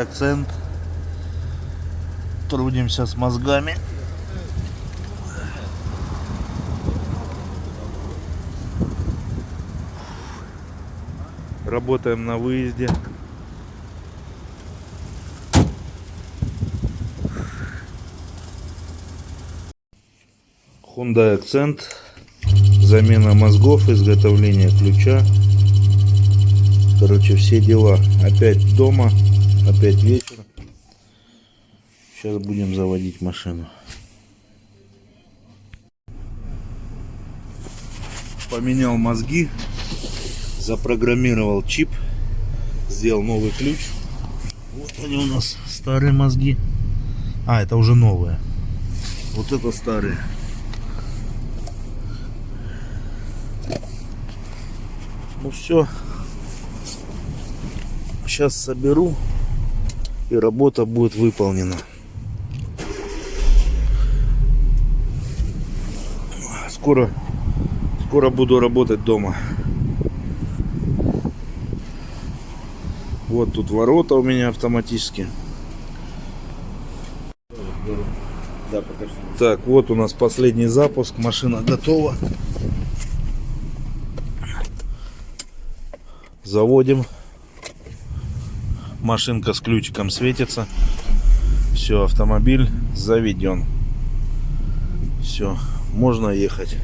Акцент. Трудимся с мозгами. Работаем на выезде. Hyundai Accent. Замена мозгов, изготовление ключа. Короче, все дела. Опять дома, опять вечер. Сейчас будем заводить машину. Поменял мозги, запрограммировал чип, сделал новый ключ. Вот они у нас старые мозги. А, это уже новые. Вот это старые. Ну все. Сейчас соберу и работа будет выполнена. Скоро, скоро буду работать дома. Вот тут ворота у меня автоматически. Да. Так, вот у нас последний запуск. Машина готова. Заводим. Машинка с ключиком светится. Все, автомобиль заведен. Все, можно ехать.